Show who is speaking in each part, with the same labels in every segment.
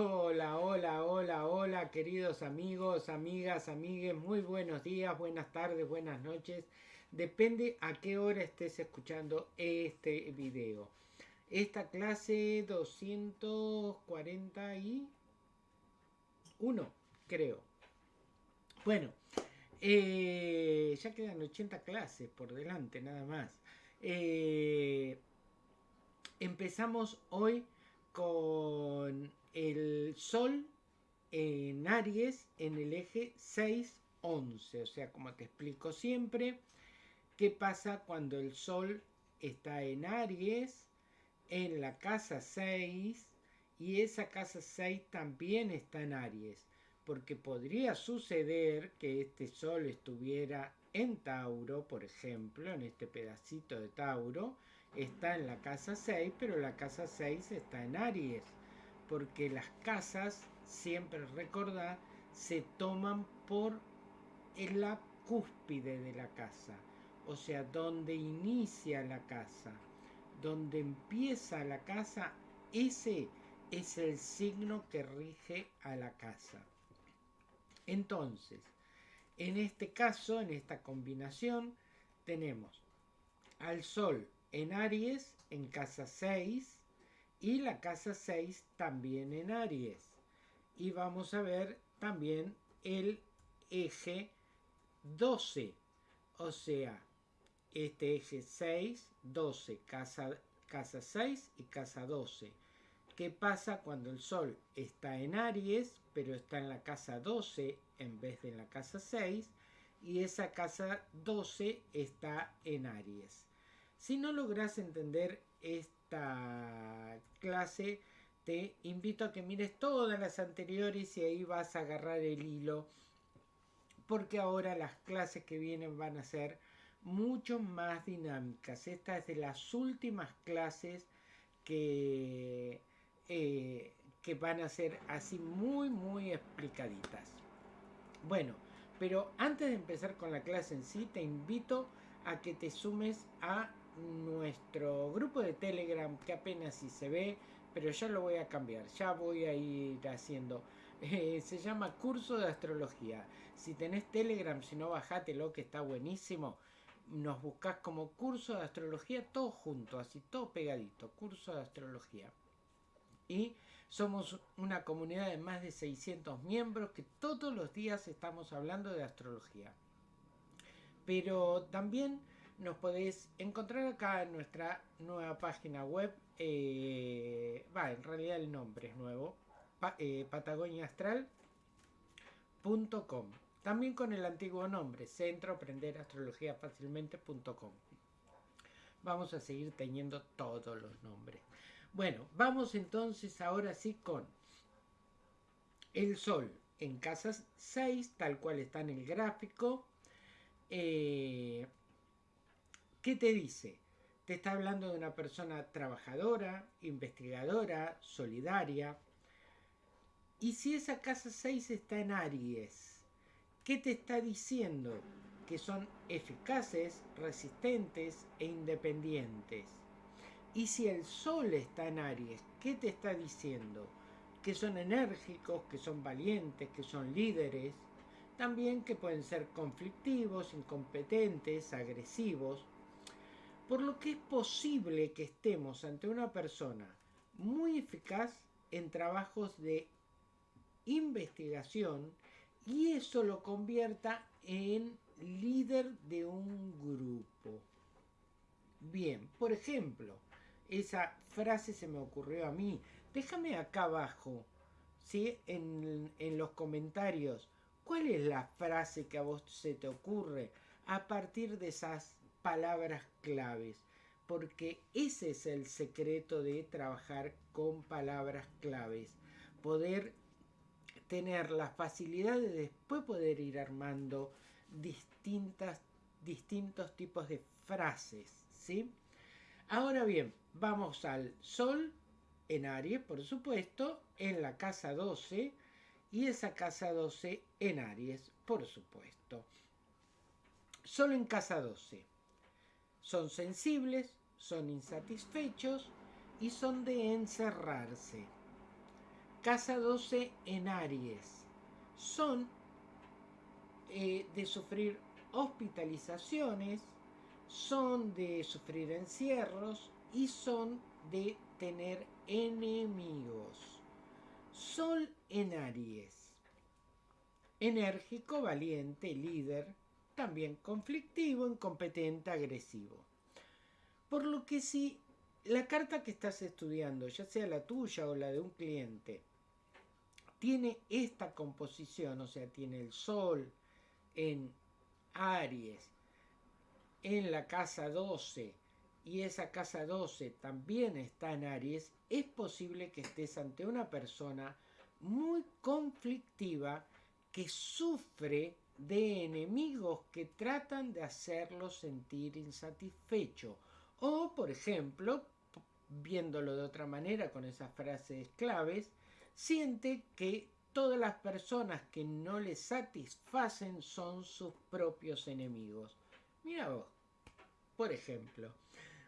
Speaker 1: Hola, hola, hola, hola, queridos amigos, amigas, amigues, muy buenos días, buenas tardes, buenas noches. Depende a qué hora estés escuchando este video. Esta clase 241, creo. Bueno, eh, ya quedan 80 clases por delante, nada más. Eh, empezamos hoy con el Sol en Aries en el eje 6-11. O sea, como te explico siempre, ¿qué pasa cuando el Sol está en Aries, en la casa 6, y esa casa 6 también está en Aries? Porque podría suceder que este Sol estuviera en Tauro, por ejemplo, en este pedacito de Tauro, está en la casa 6, pero la casa 6 está en Aries porque las casas, siempre recordar, se toman por la cúspide de la casa, o sea, donde inicia la casa, donde empieza la casa, ese es el signo que rige a la casa. Entonces, en este caso, en esta combinación, tenemos al Sol en Aries, en casa 6, y la casa 6 también en Aries. Y vamos a ver también el eje 12, o sea, este eje 6, 12, casa, casa 6 y casa 12. ¿Qué pasa cuando el Sol está en Aries, pero está en la casa 12 en vez de en la casa 6? Y esa casa 12 está en Aries. Si no logras entender este clase, te invito a que mires todas las anteriores y ahí vas a agarrar el hilo, porque ahora las clases que vienen van a ser mucho más dinámicas. Esta es de las últimas clases que, eh, que van a ser así muy, muy explicaditas. Bueno, pero antes de empezar con la clase en sí, te invito a que te sumes a nuestro grupo de Telegram, que apenas si se ve, pero ya lo voy a cambiar, ya voy a ir haciendo. Eh, se llama Curso de Astrología. Si tenés Telegram, si no, bajátelo, que está buenísimo. Nos buscas como Curso de Astrología, todo junto, así todo pegadito, Curso de Astrología. Y somos una comunidad de más de 600 miembros que todos los días estamos hablando de astrología. Pero también nos podéis encontrar acá en nuestra nueva página web. Eh, va, en realidad el nombre es nuevo. Eh, patagoniaastral.com. También con el antiguo nombre, Centro Aprender Astrología Fácilmente.com. Vamos a seguir teniendo todos los nombres. Bueno, vamos entonces ahora sí con el Sol en casa 6, tal cual está en el gráfico. Eh, ¿Qué te dice? Te está hablando de una persona trabajadora, investigadora, solidaria. Y si esa casa 6 está en Aries, ¿qué te está diciendo? Que son eficaces, resistentes e independientes. Y si el Sol está en Aries, ¿qué te está diciendo? Que son enérgicos, que son valientes, que son líderes. También que pueden ser conflictivos, incompetentes, agresivos por lo que es posible que estemos ante una persona muy eficaz en trabajos de investigación y eso lo convierta en líder de un grupo. Bien, por ejemplo, esa frase se me ocurrió a mí. Déjame acá abajo, ¿sí? en, en los comentarios, cuál es la frase que a vos se te ocurre a partir de esas palabras claves, porque ese es el secreto de trabajar con palabras claves, poder tener la facilidad de después poder ir armando distintas, distintos tipos de frases, ¿sí? Ahora bien, vamos al Sol en Aries, por supuesto, en la casa 12 y esa casa 12 en Aries, por supuesto. Solo en casa 12 son sensibles, son insatisfechos y son de encerrarse. Casa 12 en Aries. Son eh, de sufrir hospitalizaciones, son de sufrir encierros y son de tener enemigos. Sol en Aries. Enérgico, valiente, líder, también conflictivo, incompetente, agresivo. Por lo que si la carta que estás estudiando, ya sea la tuya o la de un cliente, tiene esta composición, o sea, tiene el Sol en Aries, en la casa 12, y esa casa 12 también está en Aries, es posible que estés ante una persona muy conflictiva que sufre de enemigos que tratan de hacerlo sentir insatisfecho. O, por ejemplo, viéndolo de otra manera con esas frases claves, siente que todas las personas que no le satisfacen son sus propios enemigos. Mira vos, por ejemplo.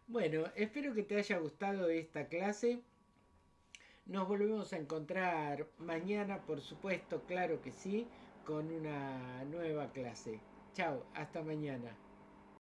Speaker 1: Bueno, espero que te haya gustado esta clase. Nos volvemos a encontrar mañana, por supuesto, claro que sí, con una nueva clase. Chao, hasta mañana.